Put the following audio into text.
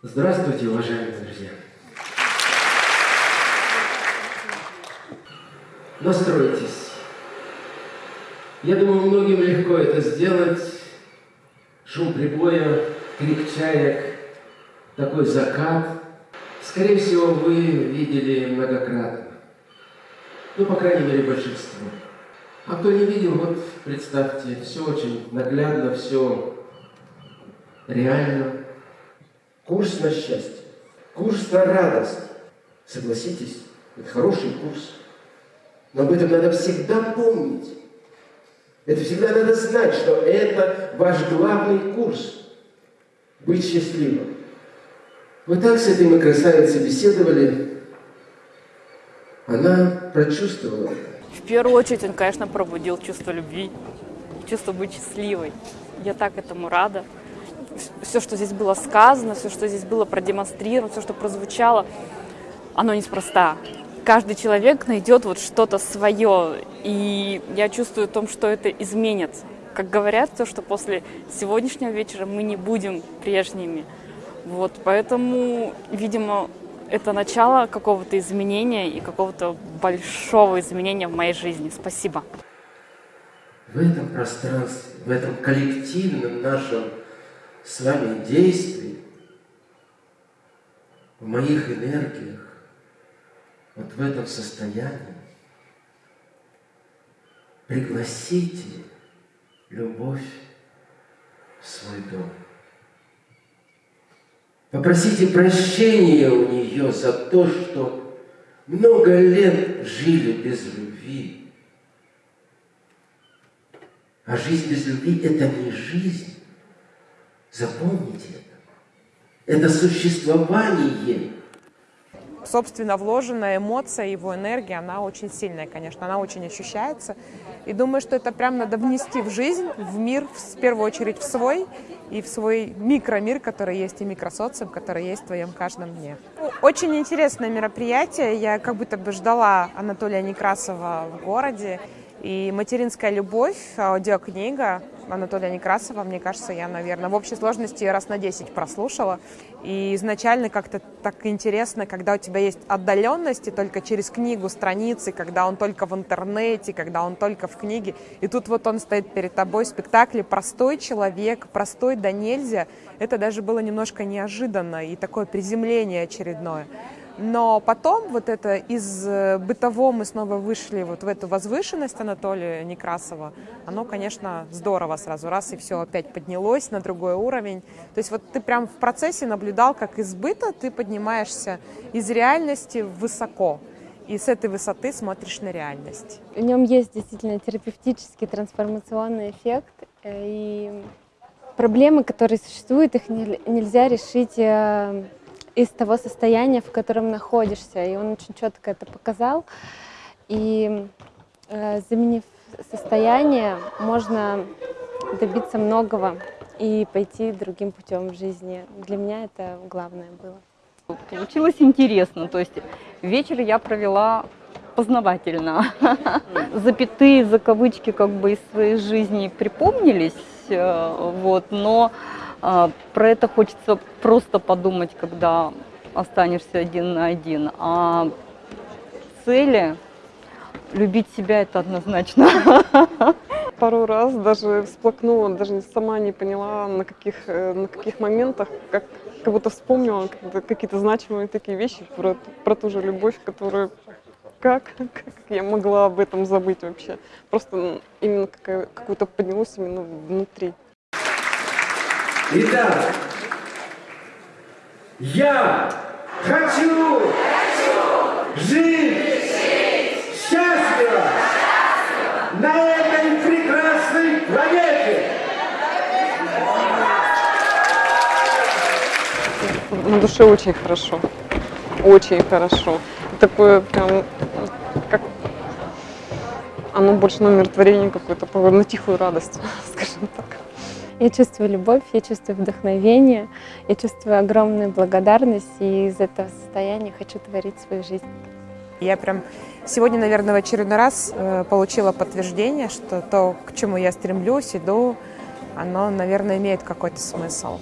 Здравствуйте, уважаемые друзья! Настройтесь. Я думаю, многим легко это сделать. Шум прибоя, крик чаек, такой закат. Скорее всего, вы видели многократно. Ну, по крайней мере, большинство. А кто не видел, вот представьте, все очень наглядно, все реально. Курс на счастье, курс на радость. Согласитесь, это хороший курс. Но об этом надо всегда помнить. Это всегда надо знать, что это ваш главный курс. Быть счастливым. Вот так с этой мы красавицей беседовали. Она прочувствовала. В первую очередь он, конечно, пробудил чувство любви, чувство быть счастливой. Я так этому рада. Все, что здесь было сказано, все, что здесь было продемонстрировано, все, что прозвучало, оно неспроста. Каждый человек найдет вот что-то свое, и я чувствую в том, что это изменит. Как говорят, то, что после сегодняшнего вечера мы не будем прежними. Вот, поэтому, видимо, это начало какого-то изменения и какого-то большого изменения в моей жизни. Спасибо. В этом пространстве, в этом коллективном нашем с вами действии, в моих энергиях, вот в этом состоянии, пригласите любовь в свой дом. Попросите прощения у нее за то, что много лет жили без любви. А жизнь без любви – это не жизнь. Запомните это. Это существование. Собственно, вложенная эмоция, его энергия, она очень сильная, конечно, она очень ощущается. И думаю, что это прям надо внести в жизнь, в мир, в первую очередь в свой, и в свой микромир, который есть, и микросоциум, который есть в твоем каждом дне. Очень интересное мероприятие. Я как будто бы ждала Анатолия Некрасова в городе. И «Материнская любовь», аудиокнига Анатолия Некрасова, мне кажется, я, наверное, в общей сложности раз на 10 прослушала. И изначально как-то так интересно, когда у тебя есть отдаленность, и только через книгу, страницы, когда он только в интернете, когда он только в книге. И тут вот он стоит перед тобой в спектакле «Простой человек», «Простой да нельзя». Это даже было немножко неожиданно и такое приземление очередное. Но потом вот это из э, бытового мы снова вышли вот в эту возвышенность Анатолия Некрасова. Оно, конечно, здорово сразу раз и все опять поднялось на другой уровень. То есть вот ты прям в процессе наблюдал, как из быта ты поднимаешься из реальности высоко. И с этой высоты смотришь на реальность. В нем есть действительно терапевтический трансформационный эффект. Э, и проблемы, которые существуют, их нельзя решить э, из того состояния, в котором находишься. И он очень четко это показал. И э, заменив состояние, можно добиться многого и пойти другим путем в жизни. Для меня это главное было. Получилось интересно. То есть вечер я провела познавательно. Запятые, закавычки как бы из своей жизни припомнились, э, вот, но про это хочется просто подумать, когда останешься один на один. А цели, любить себя это однозначно. Пару раз даже всплакнула, даже сама не поняла, на каких, э, на каких моментах, как, как будто вспомнила какие-то значимые такие вещи про, про ту же любовь, которую как, как я могла об этом забыть вообще. Просто именно какую-то поднялось именно внутри. Итак, я хочу, хочу жить, жить счастливо, счастливо на этой прекрасной планете. На душе очень хорошо, очень хорошо. Такое прям, как оно больше на умиротворение какое-то, на тихую радость, скажем так. Я чувствую любовь, я чувствую вдохновение, я чувствую огромную благодарность, и из этого состояния хочу творить свою жизнь. Я прям сегодня, наверное, в очередной раз э, получила подтверждение, что то, к чему я стремлюсь, иду, оно, наверное, имеет какой-то смысл.